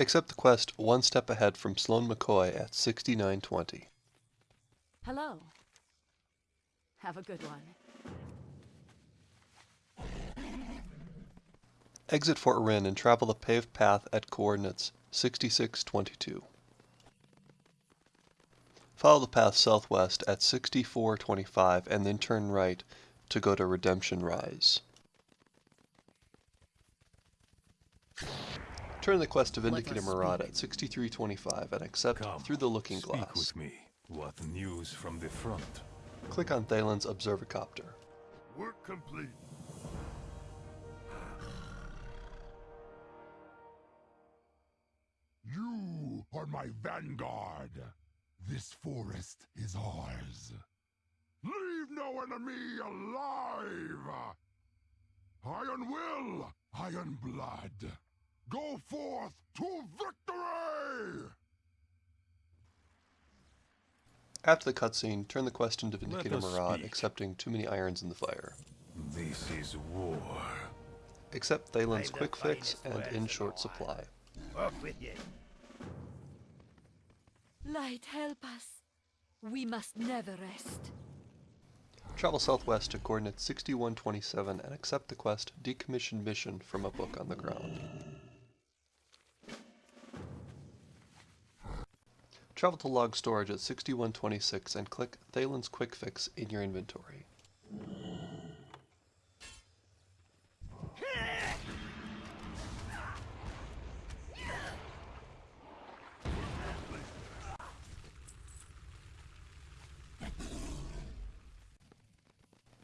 Accept the quest One Step Ahead from Sloan McCoy at 6920. Hello. Have a good one. Exit Fort Wrynn and travel the paved path at coordinates 6622. Follow the path southwest at 6425 and then turn right to go to Redemption Rise. Turn the quest to Vindicator Maraad at 6325 and accept Come, through the looking speak glass. with me. What news from the front? Click on Thaelin's Observacopter. Work complete. You are my vanguard. This forest is ours. Leave no enemy alive! Iron will, iron blood. Go forth to victory! After the cutscene, turn the quest into Vindicator a us Maraad, speak. accepting too many irons in the fire. This is war. Accept Thaelin's quick fix and in short all. supply. Off with you. Light, help us. We must never rest. Travel southwest to coordinate 6127 and accept the quest Decommissioned Mission from a book on the ground. Travel to log storage at 6126 and click Thaelin's Quick Fix in your inventory.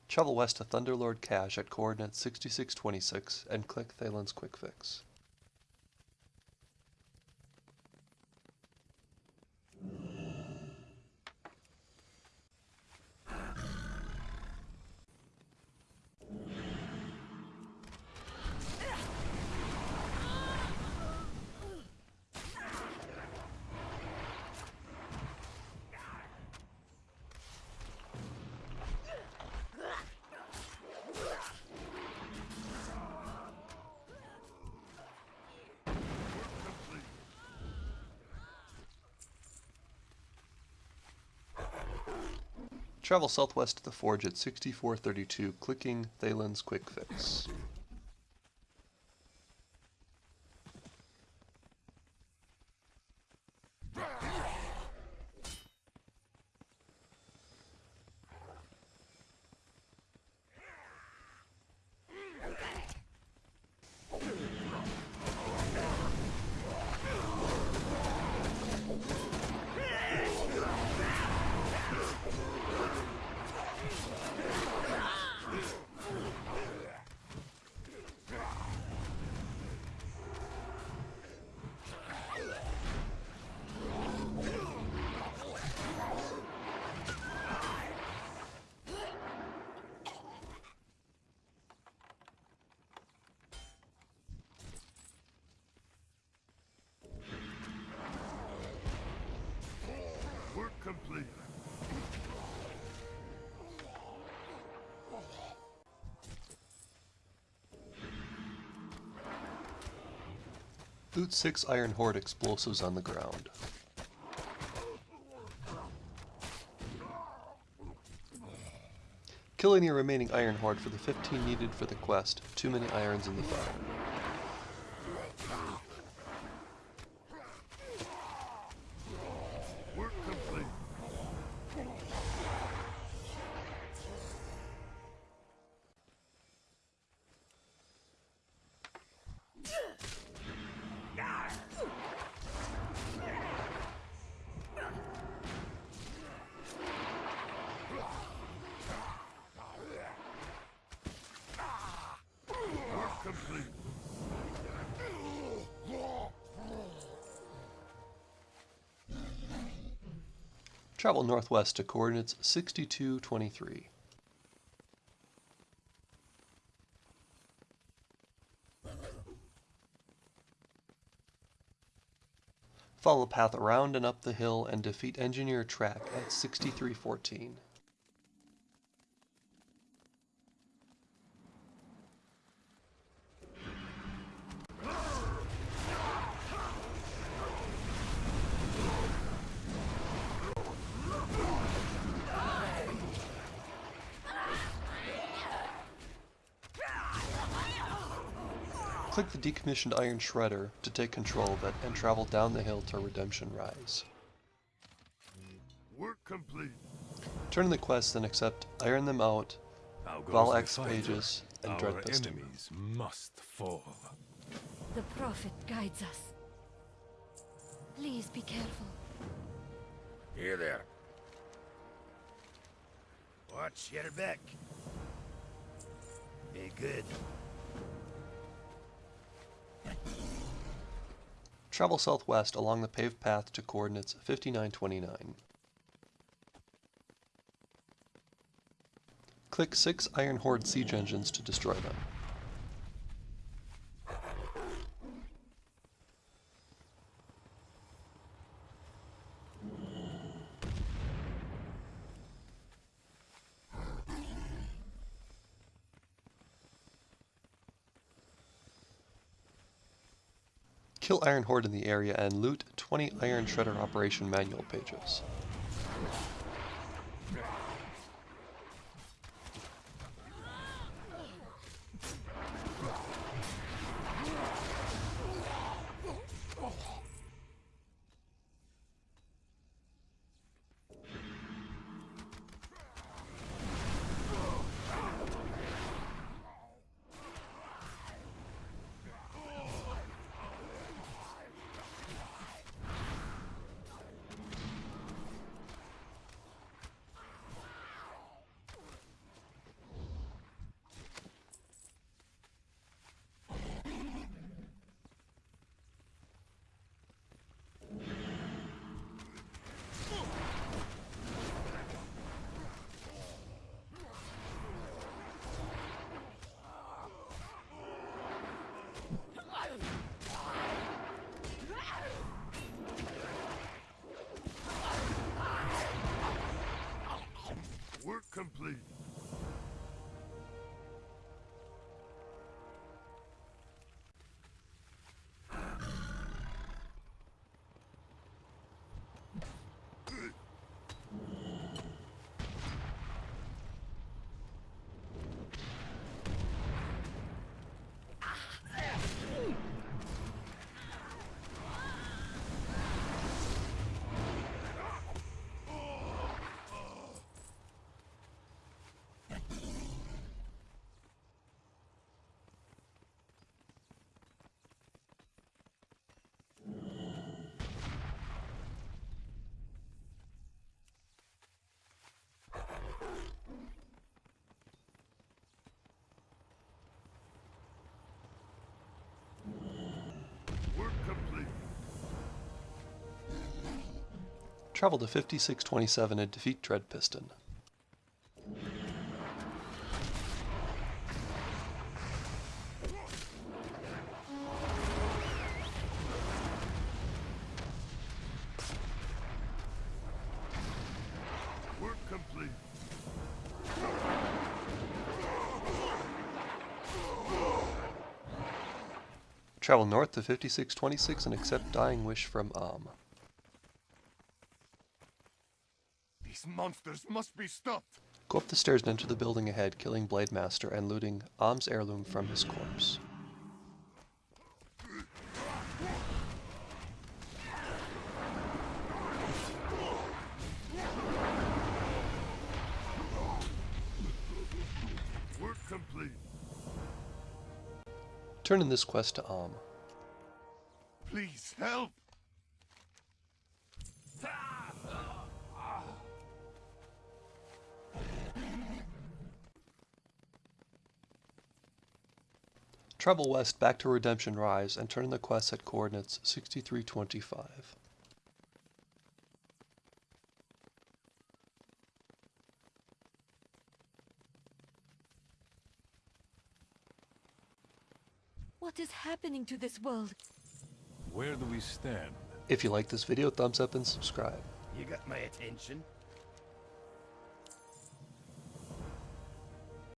Travel west to Thunderlord Cache at coordinate 6626 and click Thaelin's Quick Fix. Travel southwest to the forge at 6432, clicking Thaelin's Quick Fix. Loot 6 Iron Horde explosives on the ground. Kill any remaining Iron Horde for the 15 needed for the quest. Too many irons in the fire. Travel northwest to coordinates 6223. Follow the path around and up the hill and defeat Engineer Track at 6314. Click the decommissioned iron shredder to take control of it and travel down the hill to Redemption Rise. Work complete. Turn in the quest and accept Iron Them Out, How goes Val the X pages, and Our Dread Piston. enemies must fall. The Prophet guides us. Please be careful. Here there. Watch your back. Be good. Travel southwest along the paved path to coordinates 5929. Click 6 Iron Horde siege engines to destroy them. Kill Iron Horde in the area and loot 20 Iron Shredder Operation Manual pages. Travel to 5627 and defeat Dread Piston. Work complete. Travel north to 5626 and accept Dying Wish from Am. These monsters must be stopped. Go up the stairs and enter the building ahead, killing Blade Master and looting Am's heirloom from his corpse. Work complete. Turn in this quest to Am. Please help. Travel west back to Redemption Rise and turn in the quest at coordinates 6325. What is happening to this world? Where do we stand? If you like this video, thumbs up and subscribe. You got my attention.